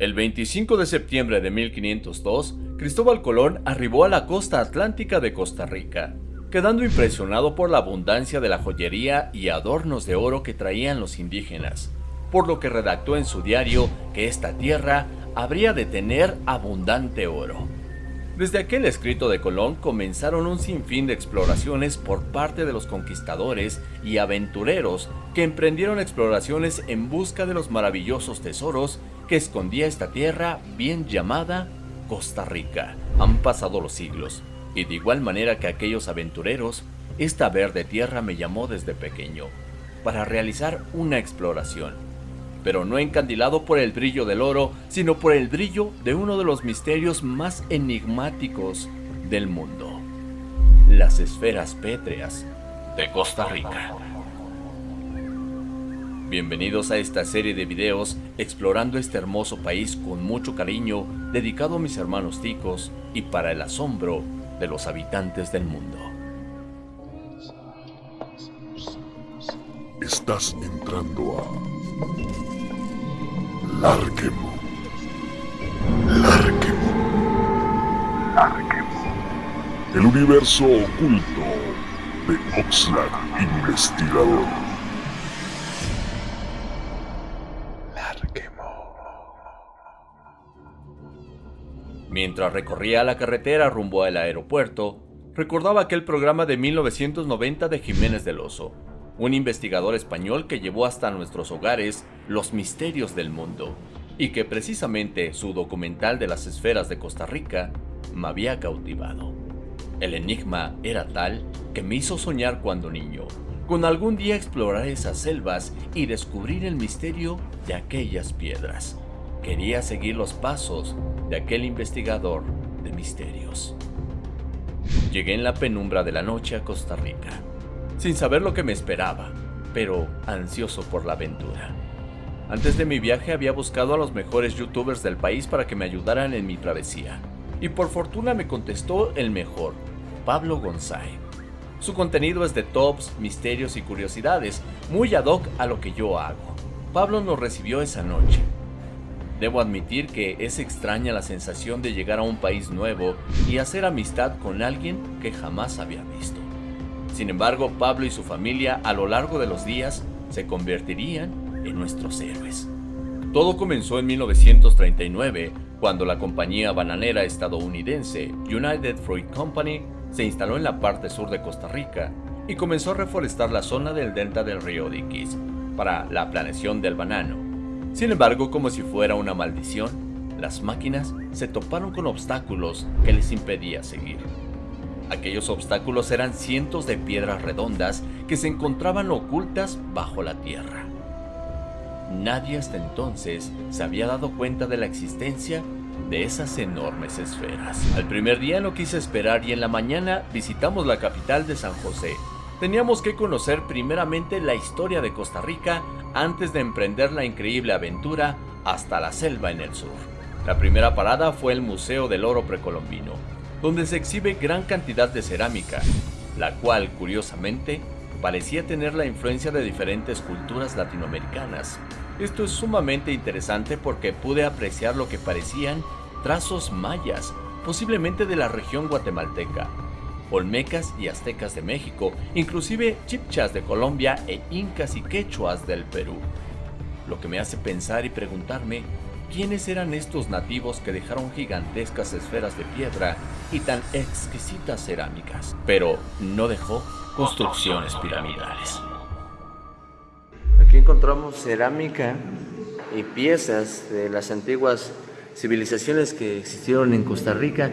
El 25 de septiembre de 1502, Cristóbal Colón arribó a la costa atlántica de Costa Rica, quedando impresionado por la abundancia de la joyería y adornos de oro que traían los indígenas, por lo que redactó en su diario que esta tierra habría de tener abundante oro. Desde aquel escrito de Colón comenzaron un sinfín de exploraciones por parte de los conquistadores y aventureros que emprendieron exploraciones en busca de los maravillosos tesoros que escondía esta tierra bien llamada Costa Rica. Han pasado los siglos, y de igual manera que aquellos aventureros, esta verde tierra me llamó desde pequeño, para realizar una exploración, pero no encandilado por el brillo del oro, sino por el brillo de uno de los misterios más enigmáticos del mundo, las esferas pétreas de Costa Rica. Bienvenidos a esta serie de videos explorando este hermoso país con mucho cariño dedicado a mis hermanos ticos y para el asombro de los habitantes del mundo. Estás entrando a Larquemo. Larquemo. Larquemo. El universo oculto de Oxlack Investigador. Mientras recorría la carretera rumbo al aeropuerto, recordaba aquel programa de 1990 de Jiménez del Oso, un investigador español que llevó hasta nuestros hogares los misterios del mundo, y que precisamente su documental de las esferas de Costa Rica me había cautivado. El enigma era tal que me hizo soñar cuando niño, con algún día explorar esas selvas y descubrir el misterio de aquellas piedras. Quería seguir los pasos de aquel investigador de misterios. Llegué en la penumbra de la noche a Costa Rica, sin saber lo que me esperaba, pero ansioso por la aventura. Antes de mi viaje había buscado a los mejores youtubers del país para que me ayudaran en mi travesía, y por fortuna me contestó el mejor, Pablo González. Su contenido es de tops, misterios y curiosidades, muy ad hoc a lo que yo hago. Pablo nos recibió esa noche, Debo admitir que es extraña la sensación de llegar a un país nuevo y hacer amistad con alguien que jamás había visto. Sin embargo, Pablo y su familia a lo largo de los días se convertirían en nuestros héroes. Todo comenzó en 1939, cuando la compañía bananera estadounidense United Fruit Company se instaló en la parte sur de Costa Rica y comenzó a reforestar la zona del delta del río Diquis para la planeación del banano sin embargo, como si fuera una maldición, las máquinas se toparon con obstáculos que les impedía seguir. Aquellos obstáculos eran cientos de piedras redondas que se encontraban ocultas bajo la tierra. Nadie hasta entonces se había dado cuenta de la existencia de esas enormes esferas. Al primer día no quise esperar y en la mañana visitamos la capital de San José. Teníamos que conocer primeramente la historia de Costa Rica antes de emprender la increíble aventura hasta la selva en el sur. La primera parada fue el Museo del Oro Precolombino, donde se exhibe gran cantidad de cerámica, la cual, curiosamente, parecía tener la influencia de diferentes culturas latinoamericanas. Esto es sumamente interesante porque pude apreciar lo que parecían trazos mayas, posiblemente de la región guatemalteca, olmecas y aztecas de México, inclusive chipchas de Colombia e incas y quechuas del Perú. Lo que me hace pensar y preguntarme quiénes eran estos nativos que dejaron gigantescas esferas de piedra y tan exquisitas cerámicas, pero no dejó construcciones piramidales. Aquí encontramos cerámica y piezas de las antiguas civilizaciones que existieron en Costa Rica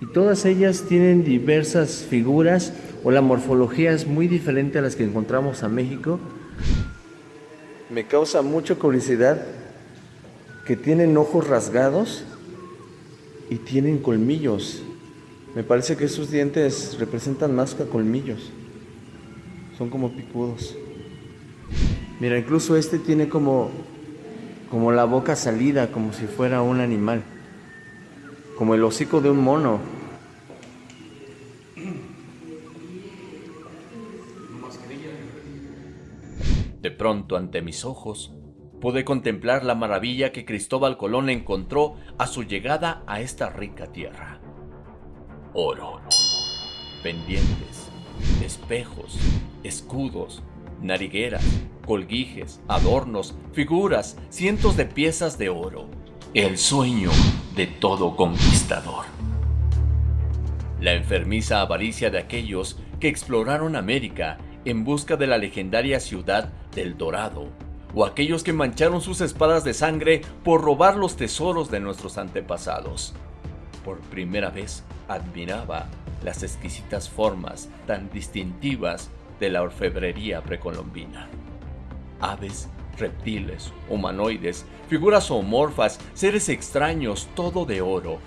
y todas ellas tienen diversas figuras o la morfología es muy diferente a las que encontramos a México. Me causa mucha curiosidad que tienen ojos rasgados y tienen colmillos. Me parece que sus dientes representan más que colmillos. Son como picudos. Mira, incluso este tiene como, como la boca salida, como si fuera un animal como el hocico de un mono. De pronto ante mis ojos pude contemplar la maravilla que Cristóbal Colón encontró a su llegada a esta rica tierra. Oro, pendientes, espejos, escudos, narigueras, colguijes, adornos, figuras, cientos de piezas de oro. El sueño de todo conquistador. La enfermiza avaricia de aquellos que exploraron América en busca de la legendaria ciudad del Dorado, o aquellos que mancharon sus espadas de sangre por robar los tesoros de nuestros antepasados. Por primera vez admiraba las exquisitas formas tan distintivas de la orfebrería precolombina. Aves, reptiles, humanoides, figuras zoomorfas, seres extraños, todo de oro,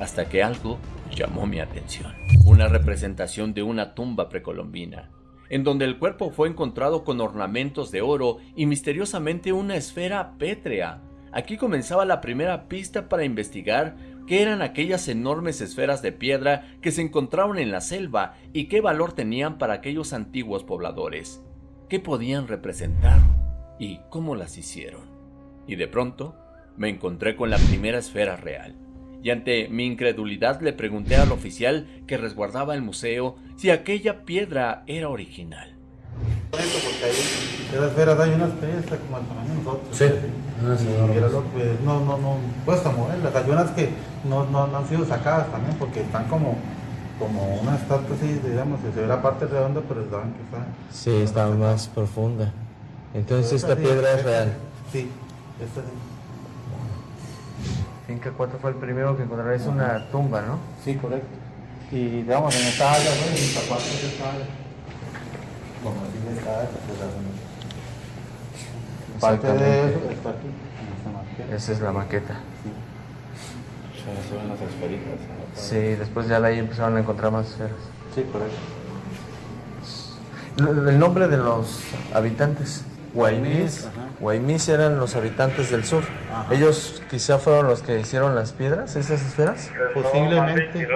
hasta que algo llamó mi atención. Una representación de una tumba precolombina, en donde el cuerpo fue encontrado con ornamentos de oro y misteriosamente una esfera pétrea. Aquí comenzaba la primera pista para investigar qué eran aquellas enormes esferas de piedra que se encontraron en la selva y qué valor tenían para aquellos antiguos pobladores, qué podían representar y cómo las hicieron. Y de pronto me encontré con la primera esfera real, y ante mi incredulidad le pregunté al oficial que resguardaba el museo si aquella piedra era original. Porque ahí, esas esferas hay unas piezas como el tamaño de nosotros. Sí. Ah, sí, que no, no, no, cuesta moverlas. Hay unas que no, no, no han sido sacadas también porque están como, como una estatua así, digamos, se ve la parte redonda, pero estaban que está. Sí, está más profunda. Entonces Esta esta sí, piedra es real. Sí, esta sí. Finca 4 fue el primero que encontré, es una tumba, ¿no? Sí, correcto. Y digamos, en esta área, bueno, en esta parte de esta área. Como así de esta área, pues, la- Parte de eso está aquí, en esta maqueta. Esa es la maqueta. Se ven las esferitas. Sí, después ya de ahí empezaron a encontrar más esferas. Sí, correcto. El nombre de los habitantes. Guaymis. Guaymis eran los habitantes del sur. Ajá. Ellos quizá fueron los que hicieron las piedras, esas esferas. Posiblemente,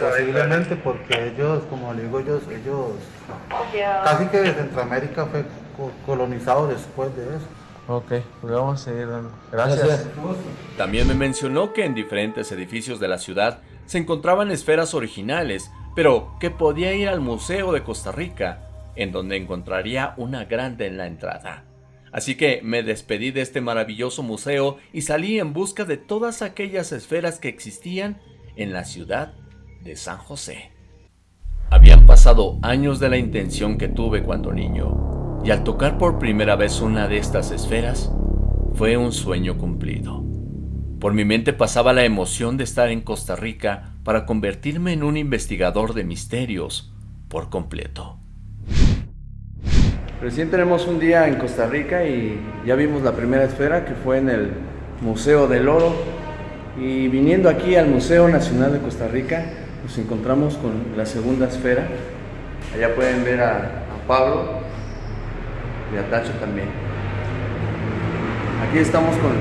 posiblemente porque ellos, como le digo, ellos, ellos, casi que Centroamérica fue co- colonizado después de eso. Ok, pues vamos a seguir dando. Gracias. También me mencionó que en diferentes edificios de la ciudad se encontraban esferas originales, pero que podía ir al Museo de Costa Rica, en donde encontraría una grande en la entrada. Así que me despedí de este maravilloso museo y salí en busca de todas aquellas esferas que existían en la ciudad de San José. Habían pasado años de la intención que tuve cuando niño, y al tocar por primera vez una de estas esferas, fue un sueño cumplido. Por mi mente pasaba la emoción de estar en Costa Rica para convertirme en un investigador de misterios por completo. Recién tenemos un día en Costa Rica y ya vimos la primera esfera que fue en el Museo del Oro. Y viniendo aquí al Museo Nacional de Costa Rica, nos encontramos con la segunda esfera. Allá pueden ver a, Pablo y a Tacho también. Aquí estamos con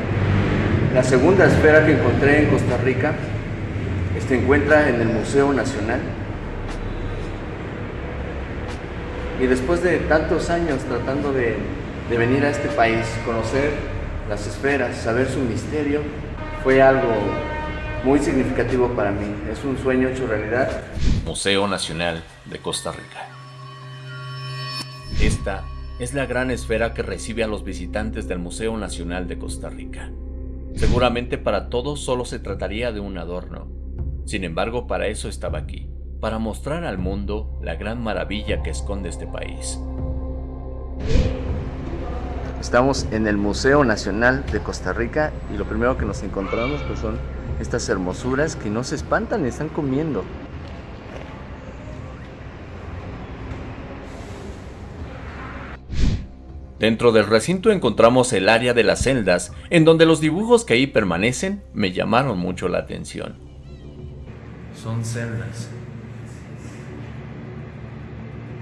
la segunda esfera que encontré en Costa Rica. Se encuentra en el Museo Nacional. Y después de tantos años tratando de, de venir a este país, conocer las esferas, saber su misterio, fue algo muy significativo para mí. Es un sueño hecho realidad. Museo Nacional de Costa Rica. Esta es la gran esfera que recibe a los visitantes del Museo Nacional de Costa Rica. Seguramente para todos solo se trataría de un adorno. Sin embargo, para eso estaba aquí, para mostrar al mundo la gran maravilla que esconde este país. Estamos en el Museo Nacional de Costa Rica y lo primero que nos encontramos pues son estas hermosuras que no se espantan, están comiendo. Dentro del recinto encontramos el área de las celdas, en donde los dibujos que ahí permanecen me llamaron mucho la atención. Son celdas.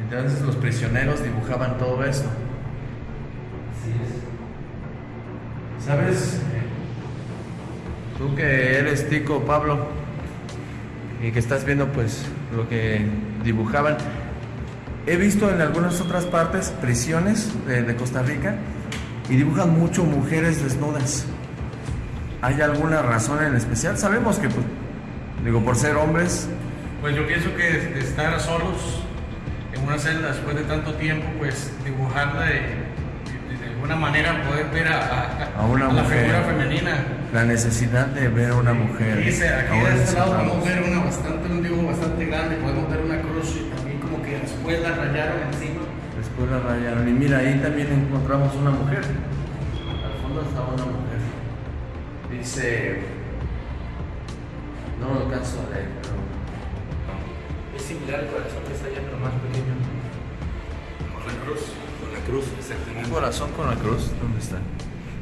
Entonces los prisioneros dibujaban todo esto. ¿Sabes? Tú que eres tico, Pablo, y que estás viendo pues lo que dibujaban. He visto en algunas otras partes prisiones de, de Costa Rica y dibujan mucho mujeres desnudas. ¿Hay alguna razón en especial? Sabemos que, pues, digo, por ser hombres, Pues yo pienso que estar solos una celda después de tanto tiempo, pues dibujarla de, de- de alguna manera poder ver a, a- A una la mujer. figura femenina. la necesidad de ver a una mujer. Dice, aquí de este lado podemos ver una bastante, un dibujo bastante grande, podemos ver una cruz y también como que después la rayaron encima. Después la rayaron. Y mira, ahí también encontramos una mujer. Al fondo está una mujer. Dice. No lo alcanzo a leer, similar al corazón que está allá, pero más pequeño. Con la cruz. Con la cruz, Un exactamente. corazón con la cruz. ¿Dónde está?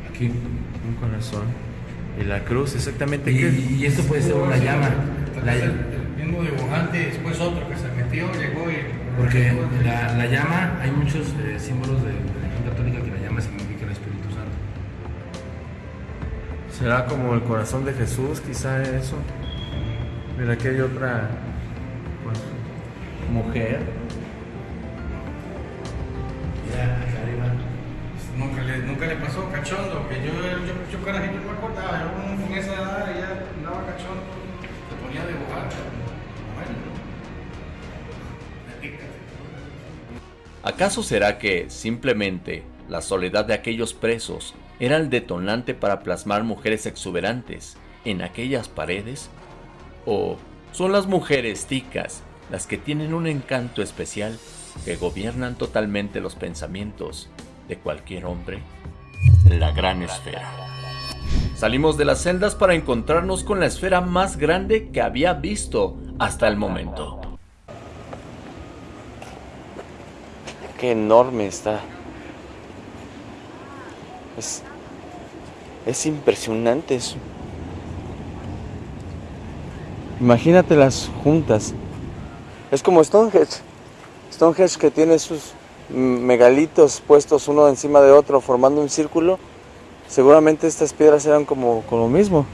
Aquí. Un corazón. Y la cruz, exactamente. Y, esto puede ser una llama. La- el, el mismo dibujante y después otro que se metió, llegó y... Porque la, la llama, hay muchos eh, símbolos de, de la religión católica que la llama significa el Espíritu Santo. ¿Será como el corazón de Jesús, quizá eso? Mira, aquí hay otra mujer. Ya, acá arriba. Nunca le, nunca le pasó cachondo, que yo, yo, yo carajito no me acordaba, yo con esa edad ya andaba cachondo, se ponía a dibujar. Bueno, me pica. ¿Acaso será que simplemente la soledad de aquellos presos era el detonante para plasmar mujeres exuberantes en aquellas paredes? ¿O son las mujeres ticas las que tienen un encanto especial que gobiernan totalmente los pensamientos de cualquier hombre? La gran esfera. Salimos de las celdas para encontrarnos con la esfera más grande que había visto hasta el momento. Qué enorme está. Es, es impresionante eso. Imagínate las juntas. Es como Stonehenge. Stonehenge que tiene sus megalitos puestos uno encima de otro formando un círculo. Seguramente estas piedras eran como, como lo mismo.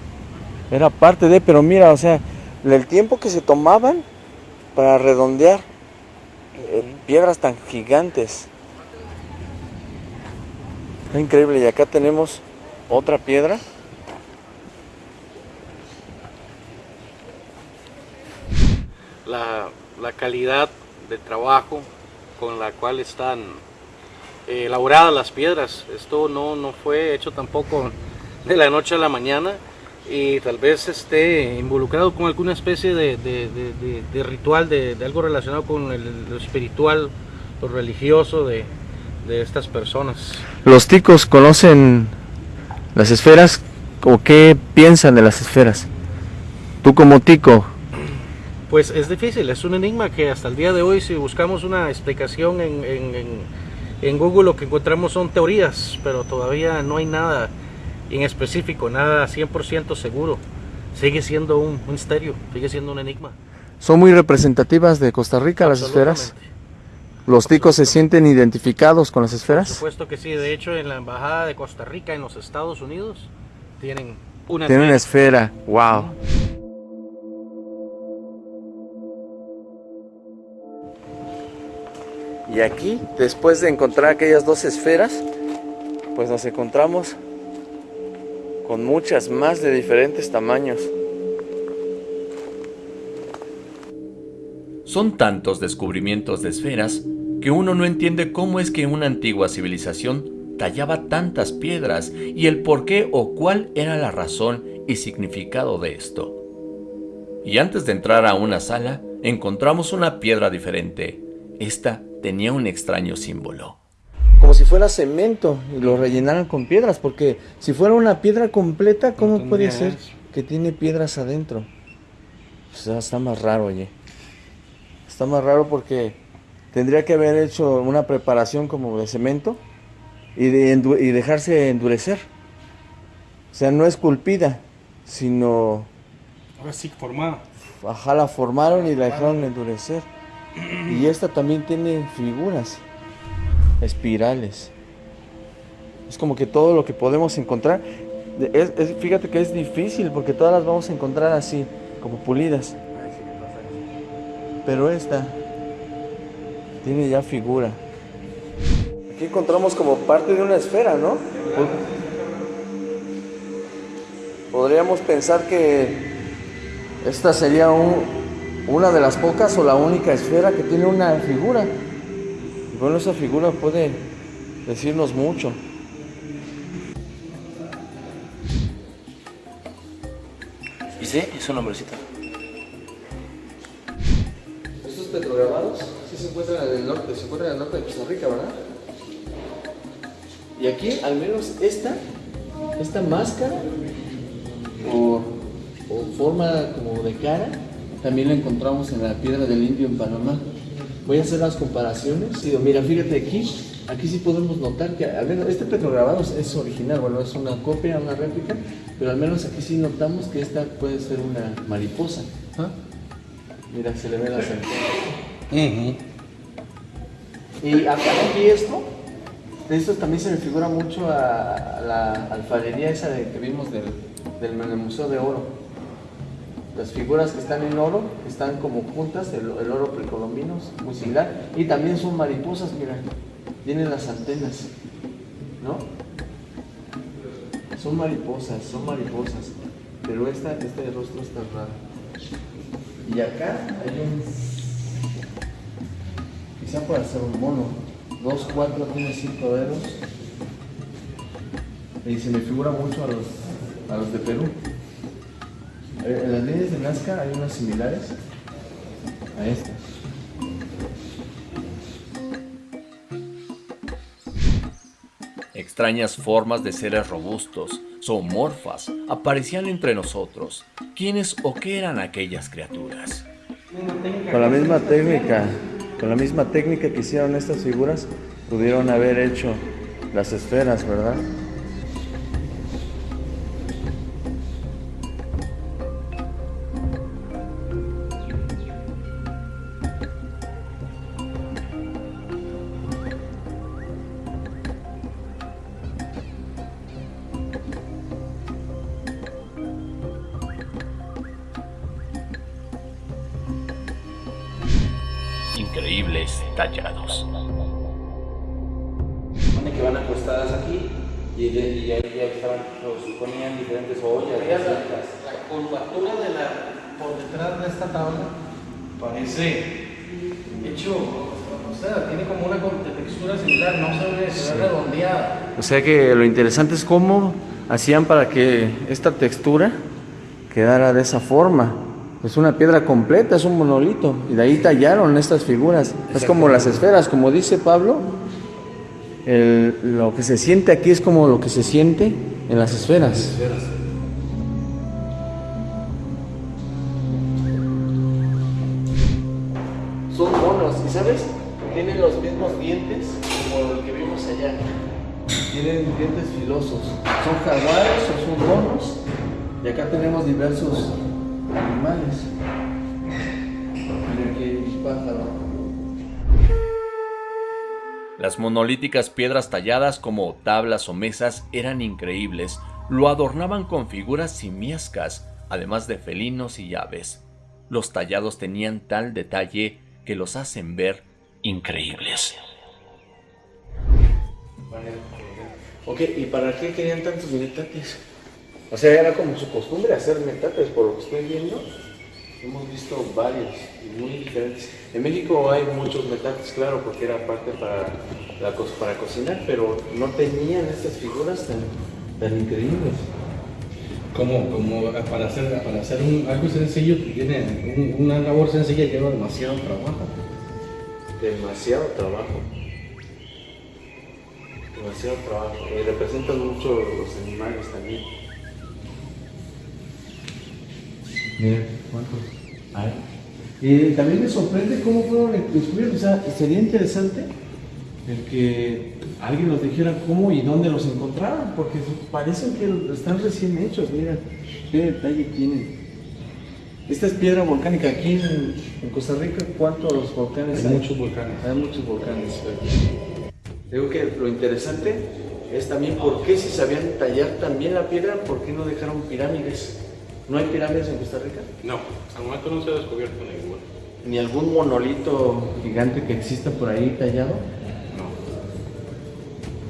Era parte de, pero mira, o sea, el tiempo que se tomaban para redondear eh, piedras tan gigantes. Increíble. Y acá tenemos otra piedra. La, calidad de trabajo con la cual están eh, elaboradas las piedras. Esto no, no fue hecho tampoco de la noche a la mañana y tal vez esté involucrado con alguna especie de, de- ritual, de, algo relacionado con el- lo espiritual, lo religioso de estas personas. ¿Los ticos conocen las esferas o qué piensan de las esferas? Tú como tico, Pues es difícil, es un enigma que hasta el día de hoy si buscamos una explicación en, en- en- en Google lo que encontramos son teorías, pero todavía no hay nada en específico, nada 100% seguro. Sigue siendo un, misterio, sigue siendo un enigma. son muy representativas de Costa Rica las esferas. ¿Los ticos se sienten identificados con las Por esferas? supuesto que sí, de hecho en la embajada de Costa Rica en los Estados Unidos tienen una Tienen una esfera, wow. Y aquí, después de encontrar aquellas dos esferas, pues nos encontramos con muchas más de diferentes tamaños. Son tantos descubrimientos de esferas que uno no entiende cómo es que una antigua civilización tallaba tantas piedras y el por qué o cuál era la razón y significado de esto. Y antes de entrar a una sala, encontramos una piedra diferente. Esta tenía un extraño símbolo. Como si fuera cemento y lo rellenaran con piedras, porque si fuera una piedra completa, ¿cómo No puede ser que tiene piedras adentro? O sea, está más raro, oye. Está más raro porque tendría que haber hecho una preparación como de cemento y, de endu- y dejarse endurecer. O sea, no esculpida, sino Ahora sí, formada. Ajá, la formaron y la dejaron endurecer. Y esta también tiene figuras, espirales. Es como que todo lo que podemos encontrar, es- fíjate que es difícil porque todas las vamos a encontrar así, como pulidas. Pero esta tiene ya figura. Aquí encontramos como parte de una esfera, ¿no? Podríamos pensar que esta sería un- una de las pocas o la única esfera que tiene una figura. Y bueno, esa figura puede decirnos mucho. ¿Y sí? Es un hombrecito. Estos petrograbados sí se encuentran en el norte, se encuentran en el norte de Costa Rica, ¿verdad? Y aquí, al menos esta, esta máscara o, o forma como de cara, también la encontramos en la piedra del indio en Panamá. Voy a hacer las comparaciones. Y mira, fíjate aquí, aquí sí podemos notar que al menos este petrograbado es- original, bueno, es una copia, una réplica, pero al menos aquí sí notamos que esta puede ser una mariposa. ¿ah? Mira, se le ve la antenas. Y acá aquí esto, esto también se me figura mucho a, la alfarería esa de, que vimos del, del, del Museo de Oro. Las figuras que están en oro están como juntas, el, oro precolombino muy similar. Y también son mariposas, mira, tienen las antenas, ¿no? Son mariposas, son mariposas. Pero esta, este rostro está raro. Y acá hay un. Quizá pueda ser un mono. Dos, cuatro, tiene cinco dedos. Y se me figura mucho a los, a los de Perú. Eh, En las líneas de Nazca hay unas similares a estas. Extrañas formas de seres robustos, zoomorfas, aparecían entre nosotros. ¿Quiénes o qué eran aquellas criaturas? Con la misma técnica, con la misma técnica que hicieron estas figuras, pudieron haber hecho las esferas, ¿verdad? Ponían diferentes ollas. recetas. La curvatura de la, por detrás de esta tabla parece hecho, o sea, tiene como una textura similar, no se ve, ve redondeada. O sea que lo interesante es cómo hacían para que esta textura quedara de esa forma. Es una piedra completa, es un monolito. Y de ahí tallaron estas figuras. Es como las esferas, como dice Pablo. el- lo que se siente aquí es como lo que se siente en las esferas. Son monos, ¿y sabes? Tienen los mismos dientes como el que vimos allá. Tienen dientes filosos. ¿Son jaguares o son monos? Y acá tenemos diversos animales. Mira aquí pájaro. Las monolíticas piedras talladas como tablas o mesas eran increíbles, lo adornaban con figuras simiescas, además de felinos y aves. Los tallados tenían tal detalle que los hacen ver increíbles. Ok, ¿y para qué querían tantos metates? O sea, era como su costumbre hacer metates, por lo que estoy viendo. Hemos visto varios y muy diferentes. En México hay muchos metates, claro, porque era parte para, la para cocinar, pero no tenían estas figuras tan, tan increíbles. Como, como para hacer, para hacer un- algo sencillo, tiene un- una labor sencilla lleva demasiado trabajo. Demasiado trabajo. Demasiado trabajo. Y representan mucho los animales también. Miren, ¿cuántos hay? Y también me sorprende cómo fueron descubiertos. O sea, sería interesante el que alguien nos dijera cómo y dónde los encontraron, porque parecen que están recién hechos. Mira, qué detalle tienen. Esta es piedra volcánica. Aquí en, en Costa Rica, ¿cuántos volcanes Hay hay? muchos volcanes. Hay muchos volcanes. Digo que lo interesante es también por qué si sabían tallar también la piedra, ¿por qué no dejaron pirámides? ¿No hay pirámides en Costa Rica? No, el momento no se ha descubierto ninguna. ¿Ni algún monolito gigante que exista por ahí tallado? No.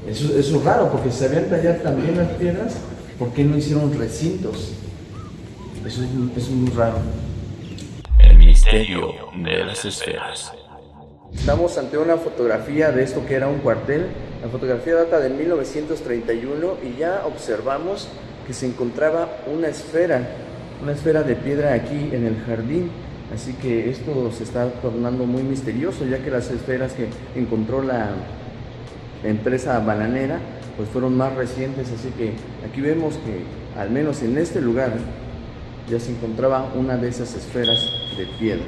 Eso, eso es raro, porque si sabían tallar también las piedras, ¿por qué no hicieron recintos? Eso es, es muy raro. El misterio de las esferas. Estamos ante una fotografía de esto que era un cuartel. La fotografía data de 1931 y ya observamos que se encontraba una esfera, una esfera de piedra aquí en el jardín. Así que esto se está tornando muy misterioso, ya que las esferas que encontró la empresa bananera pues fueron más recientes. Así que aquí vemos que al menos en este lugar ya se encontraba una de esas esferas de piedra.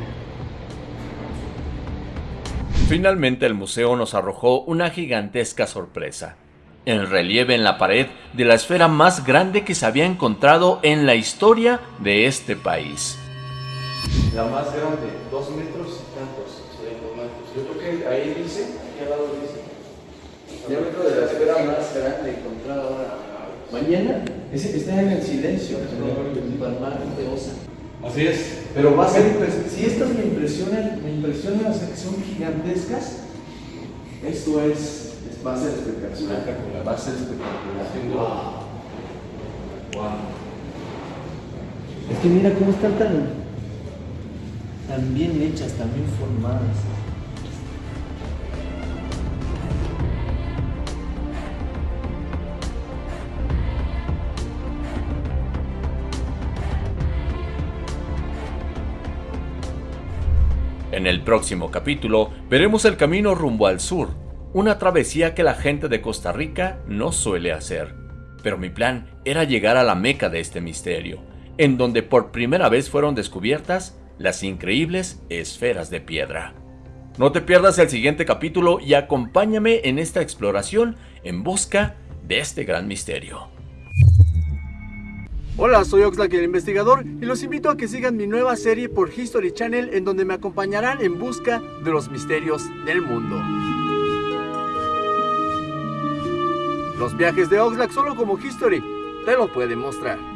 Finalmente el museo nos arrojó una gigantesca sorpresa. El relieve en la pared de la esfera más grande que se había encontrado en la historia de este país. La más grande, dos metros y tantos. Yo creo que ahí dice, aquí al lado dice, diámetro de la esfera más grande encontrada ahora. Mañana, ese está en el silencio, en. Así es. Pero va a ser impres- si estas me impresionan, me impresionan, o sea, que son gigantescas, esto es, es- va a ser espectacular. Espectacular. Va a ser espectacular. Duda. Wow. Es que mira cómo están tan, tan bien hechas, tan bien formadas. En el próximo capítulo veremos el camino rumbo al sur, una travesía que la gente de Costa Rica no suele hacer. Pero mi plan era llegar a la meca de este misterio, en donde por primera vez fueron descubiertas las increíbles esferas de piedra. No te pierdas el siguiente capítulo y acompáñame en esta exploración en busca de este gran misterio. Hola, soy Oxlack el investigador y los invito a que sigan mi nueva serie por History Channel en donde me acompañarán en busca de los misterios del mundo. Los viajes de Oxlack solo como History te lo pueden mostrar.